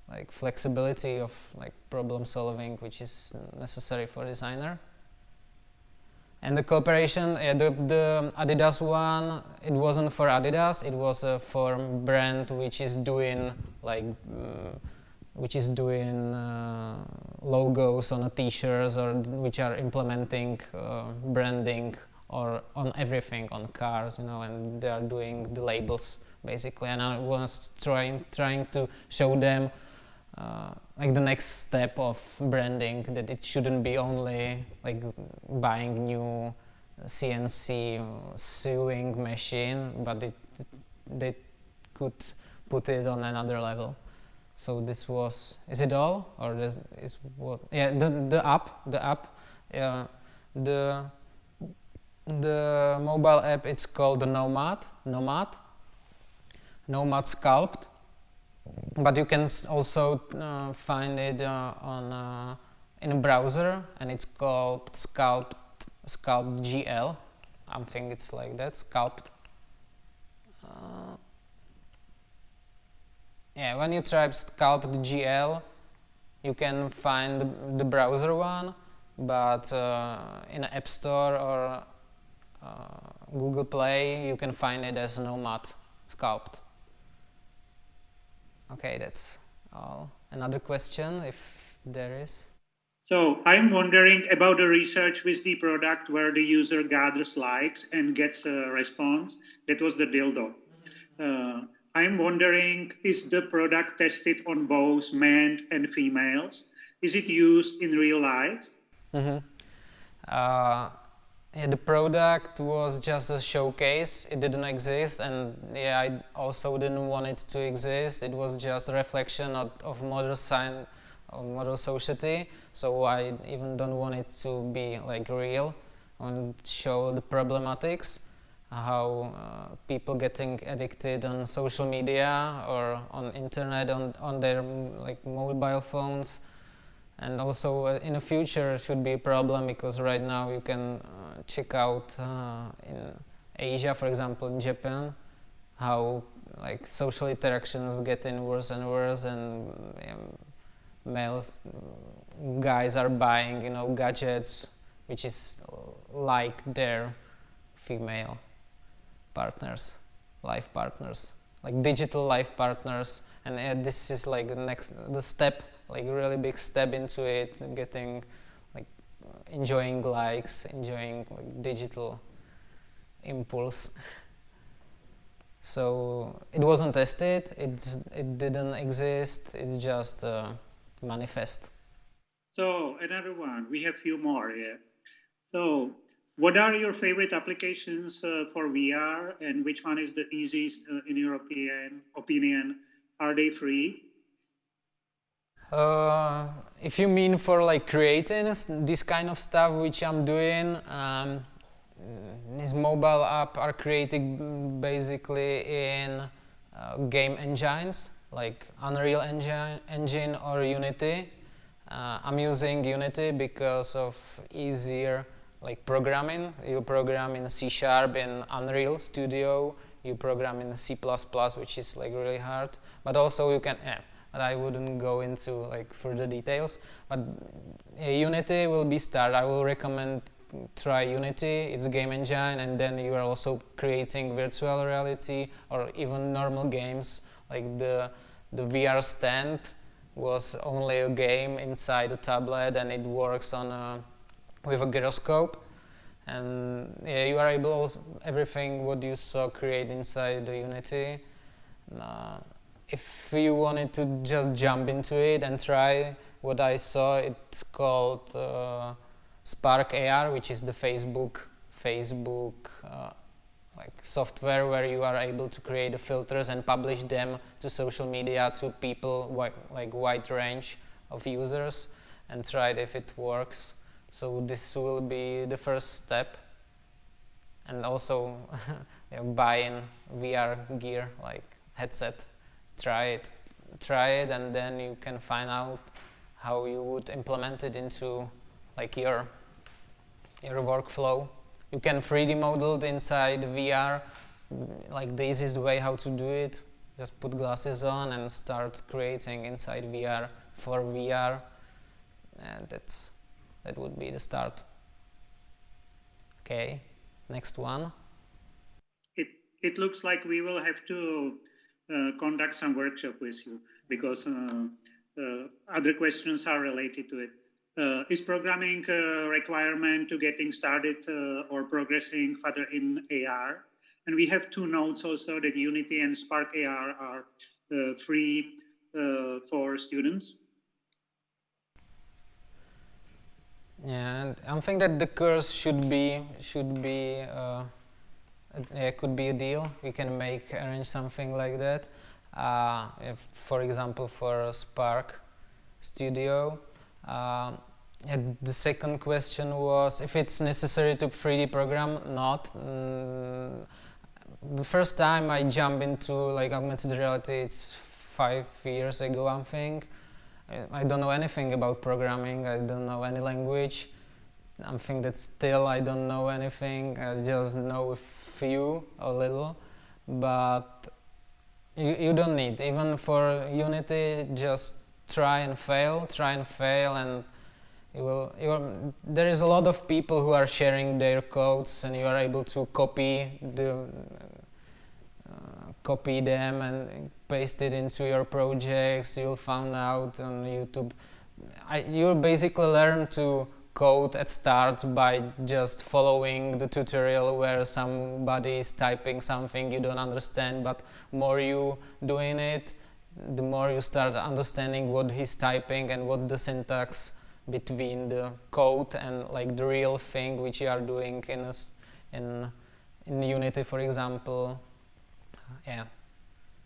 like flexibility of like problem solving, which is necessary for designer. And the cooperation, yeah, the, the, Adidas one, it wasn't for Adidas, it was uh, for brand which is doing like mm, which is doing uh, logos on t-shirts or which are implementing uh, branding or on everything on cars you know and they are doing the labels basically and I was trying trying to show them uh, like the next step of branding that it shouldn't be only like buying new CNC sewing machine but it, they could put it on another level. So this was is it all? Or is what yeah the the app the app yeah. The the mobile app it's called the nomad nomad. Nomad sculpt but you can also uh, find it uh, on uh, in a browser and it's called sculpt sculpt gl i think it's like that sculpt uh, yeah, when you type sculpt GL, you can find the, browser one, but uh, in App Store or Google Play, you can find it as Nomad Sculpt. Okay, that's all. Another question, if there is. So I'm wondering about the research with the product where the user gathers likes and gets a response. That was the dildo. Uh, I'm wondering, is the product tested on both men and females? Is it used in real life? Mm -hmm. uh, yeah, the product was just a showcase. It didn't exist, and yeah, I also didn't want it to exist. It was just a reflection of, of modern science, of modern society. So I even don't want it to be like real and show the problematics how uh, people getting addicted on social media or on internet on, on their like mobile phones and also uh, in the future should be a problem because right now you can uh, check out uh, in Asia for example in Japan how like social interactions getting worse and worse and um, males guys are buying you know gadgets which is like their female partners, life partners, like digital life partners. And uh, this is like the next, the step, like really big step into it, getting like enjoying likes, enjoying like digital impulse. (laughs) so it wasn't tested, it, it didn't exist, it's just uh, manifest. So another one, we have few more here. So what are your favorite applications uh, for VR and which one is the easiest uh, in opinion, opinion? Are they free? Uh, if you mean for like creating this kind of stuff which I'm doing, um, this mobile app are created basically in uh, game engines like Unreal Engine, Engine or Unity. Uh, I'm using Unity because of easier like programming, you program in C Sharp in Unreal Studio, you program in C++, which is like really hard, but also you can, yeah, but I wouldn't go into like further details, but yeah, Unity will be start. I will recommend try Unity, it's a game engine, and then you are also creating virtual reality or even normal games, like the, the VR stand was only a game inside a tablet and it works on a with a gyroscope and yeah, you are able everything what you saw create inside the Unity. Uh, if you wanted to just jump into it and try what I saw, it's called uh, Spark AR, which is the Facebook Facebook uh, like software where you are able to create the filters and publish them to social media to people like wide range of users and try it if it works. So this will be the first step and also (laughs) buying VR gear like headset, try it, try it and then you can find out how you would implement it into like your your workflow. You can 3D model it inside VR, like this is the easiest way how to do it. Just put glasses on and start creating inside VR for VR, and that's that would be the start. Okay, next one. It it looks like we will have to conduct some workshop with you because uh, uh, other questions are related to it. Uh, is programming a requirement to getting started uh, or progressing further in AR? And we have two notes also that Unity and Spark AR are uh, free for students. Yeah, I think that the course should be should be it could be a deal. We can make arrange something like that. Uh, if, for example, for Spark Studio. Uh, and the second question was if it's necessary to 3D program. Not. Mm, the first time I jumped into like augmented reality, it's five years ago, I think. I, I don't know anything about programming. I don't know any language. I think that still I don't know anything. I just know a few, a little, but you, you don't need. Even for Unity, just try and fail, try and fail, and you will, you there is a lot of people who are sharing their codes, and you are able to copy the uh, copy them and paste it into your projects. You'll find out on YouTube. I, you'll basically learn to code at start by just following the tutorial where somebody is typing something you don't understand but more you doing it the more you start understanding what he's typing and what the syntax between the code and like the real thing which you are doing in a, in in Unity for example. Yeah.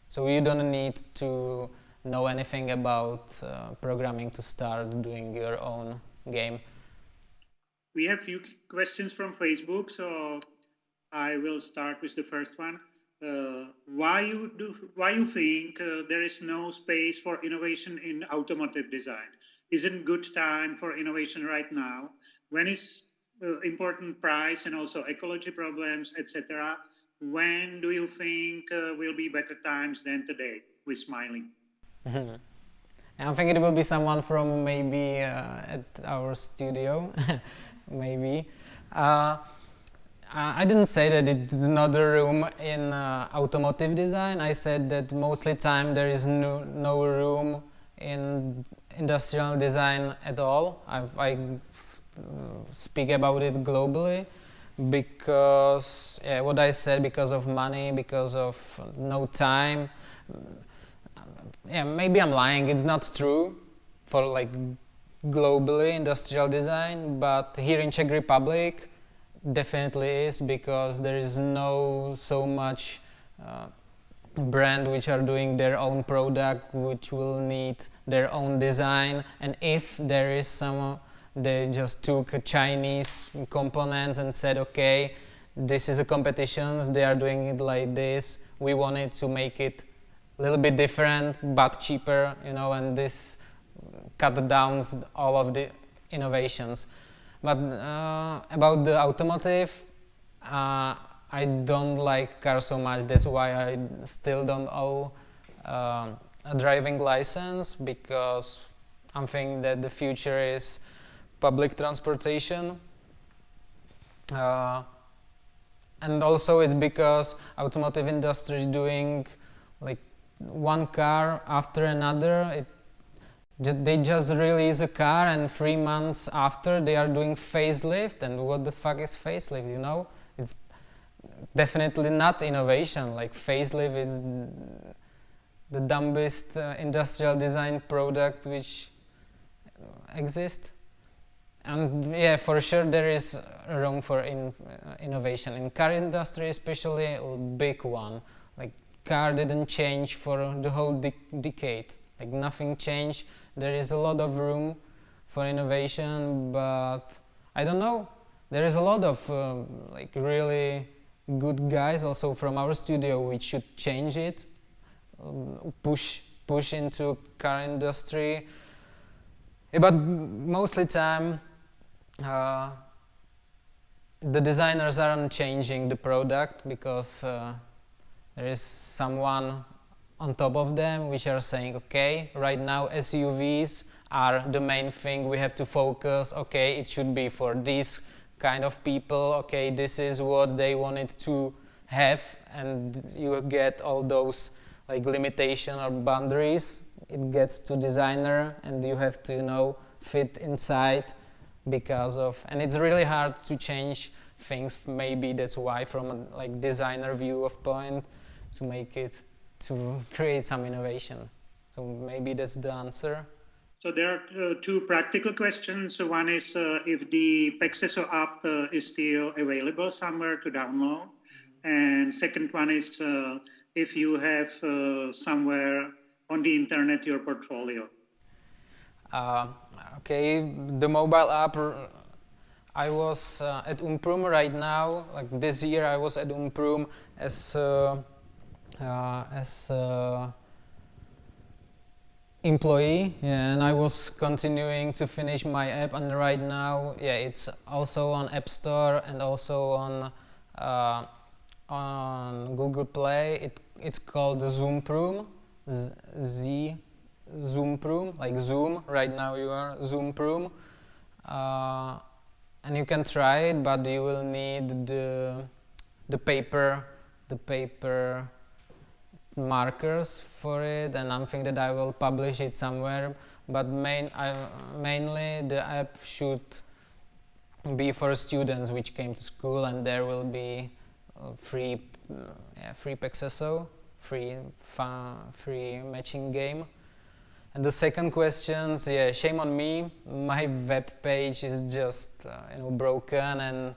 So you don't need to know anything about uh, programming to start doing your own game we have few questions from Facebook, so I will start with the first one. Uh, why you do? Why you think uh, there is no space for innovation in automotive design? Isn't good time for innovation right now? When is uh, important price and also ecology problems, etc. When do you think uh, will be better times than today? With smiling. (laughs) I think it will be someone from maybe uh, at our studio. (laughs) maybe. Uh, I didn't say that it's another room in uh, automotive design. I said that mostly time there is no, no room in industrial design at all. I've, I speak about it globally because yeah, what I said because of money, because of no time. Yeah, maybe I'm lying. It's not true for like globally industrial design, but here in Czech Republic definitely is because there is no so much uh, brand which are doing their own product which will need their own design. And if there is some they just took Chinese components and said okay this is a competition they are doing it like this we wanted to make it a little bit different but cheaper you know and this cut down all of the innovations. But uh, about the automotive, uh, I don't like cars so much. That's why I still don't owe uh, a driving license because I'm thinking that the future is public transportation. Uh, and also it's because automotive industry doing like one car after another. It they just release a car and three months after they are doing facelift and what the fuck is facelift you know? It's definitely not innovation like facelift is the dumbest uh, industrial design product which exists and yeah for sure there is room for in, uh, innovation. In car industry especially a big one. Like car didn't change for the whole de decade. Like nothing changed there is a lot of room for innovation but I don't know there is a lot of uh, like really good guys also from our studio which should change it um, push push into car industry. But mostly time uh, the designers aren't changing the product because uh, there is someone on top of them which are saying okay right now SUVs are the main thing we have to focus. Okay it should be for these kind of people. Okay this is what they wanted to have. And you get all those like limitation or boundaries. It gets to designer and you have to you know fit inside because of and it's really hard to change things. Maybe that's why from a like designer view of point to make it to create some innovation. So maybe that's the answer. So there are uh, two practical questions. So one is uh, if the Pexeso app uh, is still available somewhere to download. And second one is uh, if you have uh, somewhere on the internet your portfolio. Uh, okay. The mobile app I was uh, at Umprum right now. Like this year I was at Umprum as as uh, employee yeah, and I was continuing to finish my app and right now yeah it's also on App Store and also on uh, on Google Play it, it's called Zoom Zoomprum Z, Z Zoomprum, like Zoom. Right now you are Zoomprum. Uh, and you can try it, but you will need the, the paper, the paper markers for it and I'm thinking that I will publish it somewhere but main, mainly the app should be for students which came to school and there will be free yeah, free Pexeso, free free matching game and the second question, yeah, shame on me. My web page is just uh, you know broken, and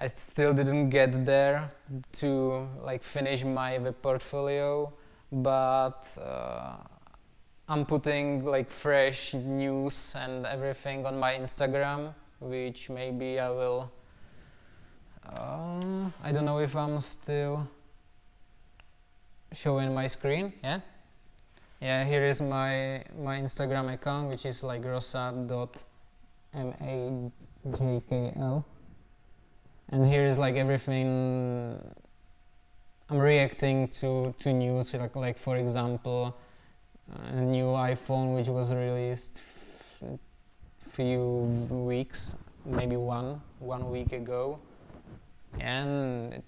I still didn't get there to like finish my web portfolio. But uh, I'm putting like fresh news and everything on my Instagram, which maybe I will. Uh, I don't know if I'm still showing my screen. Yeah. Yeah, here is my my Instagram account, which is like rosa.majkl, and here is like everything. I'm reacting to to news, like like for example, a new iPhone which was released few weeks, maybe one one week ago, and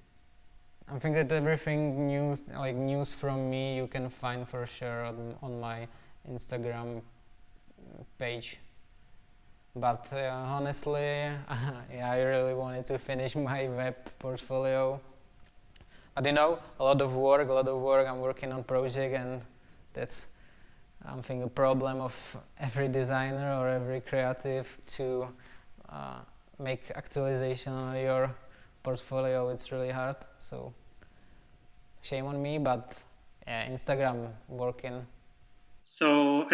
I think that everything news, like news from me, you can find for sure on, on my Instagram page. But uh, honestly, (laughs) yeah, I really wanted to finish my web portfolio. But you know, a lot of work, a lot of work. I'm working on project, and that's I think a problem of every designer or every creative to uh, make actualization on your portfolio. It's really hard. So shame on me, but yeah, Instagram working. So,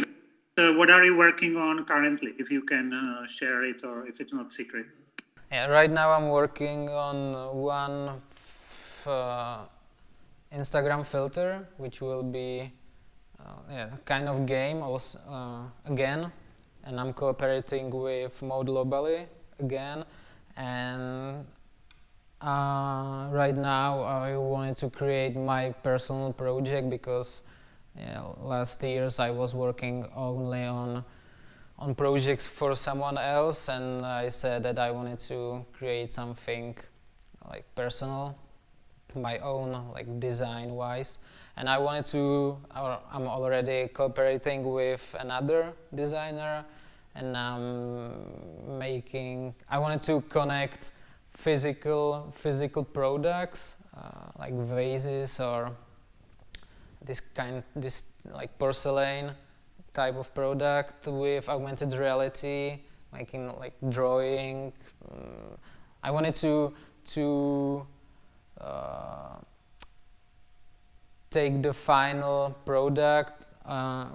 uh, what are you working on currently? If you can uh, share it, or if it's not secret. Yeah, right now I'm working on one uh, Instagram filter, which will be uh, yeah, kind of game also uh, again, and I'm cooperating with Mode Globally again, and uh, right now I wanted to create my personal project because last years I was working only on on projects for someone else and I said that I wanted to create something like personal my own like design wise and I wanted to I'm already cooperating with another designer and I'm making I wanted to connect physical physical products uh, like vases or this kind this like porcelain type of product with augmented reality making like drawing um, I wanted to to uh, take the final product uh,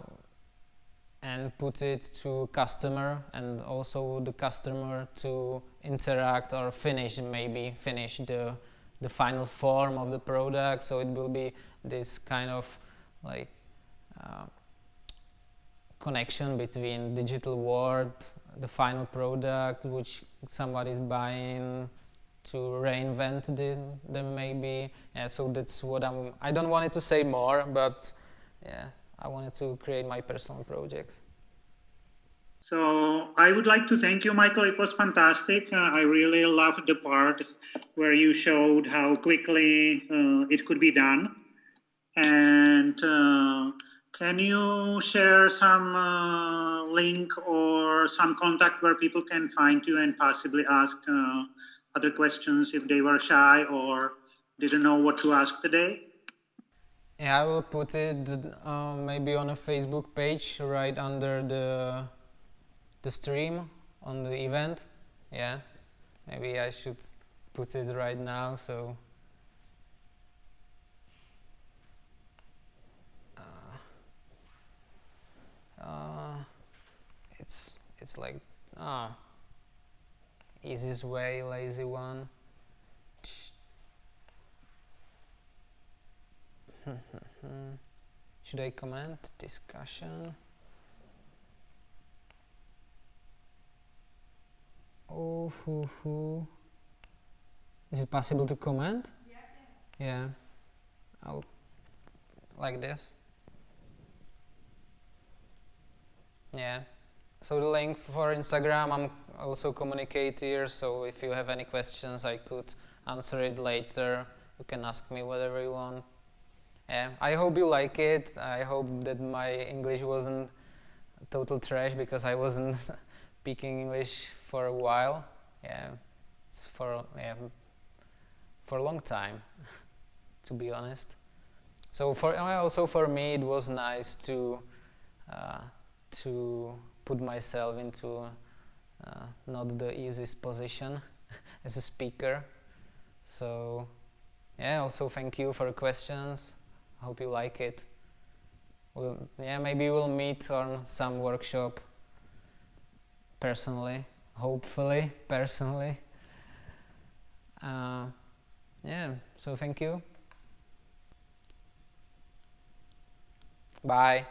and put it to customer and also the customer to interact or finish maybe finish the the final form of the product so it will be this kind of like uh, connection between digital world, the final product, which somebody is buying, to reinvent the, them maybe. Yeah, so that's what I'm. I don't want it to say more, but yeah, I wanted to create my personal project. So I would like to thank you, Michael. It was fantastic. Uh, I really loved the part where you showed how quickly uh, it could be done. And uh, can you share some uh, link or some contact where people can find you and possibly ask uh, other questions if they were shy or didn't know what to ask today? Yeah, I will put it uh, maybe on a Facebook page right under the the stream on the event. Yeah, maybe I should put it right now so uh, it's it's like ah easiest way lazy one. (laughs) Should I comment? Discussion? Oh hoo, hoo. Is it possible to comment yeah, yeah. I'll like this Yeah. So the link for Instagram, I'm also communicate here. So if you have any questions, I could answer it later. You can ask me whatever you want. Yeah. I hope you like it. I hope that my English wasn't total trash because I wasn't (laughs) speaking English for a while. Yeah. It's for yeah, for a long time, to be honest. So for also for me, it was nice to. Uh, to put myself into uh, not the easiest position (laughs) as a speaker. So yeah, also thank you for the questions. Hope you like it. We'll, yeah, maybe we'll meet on some workshop personally, hopefully personally. Uh, yeah, so thank you. Bye.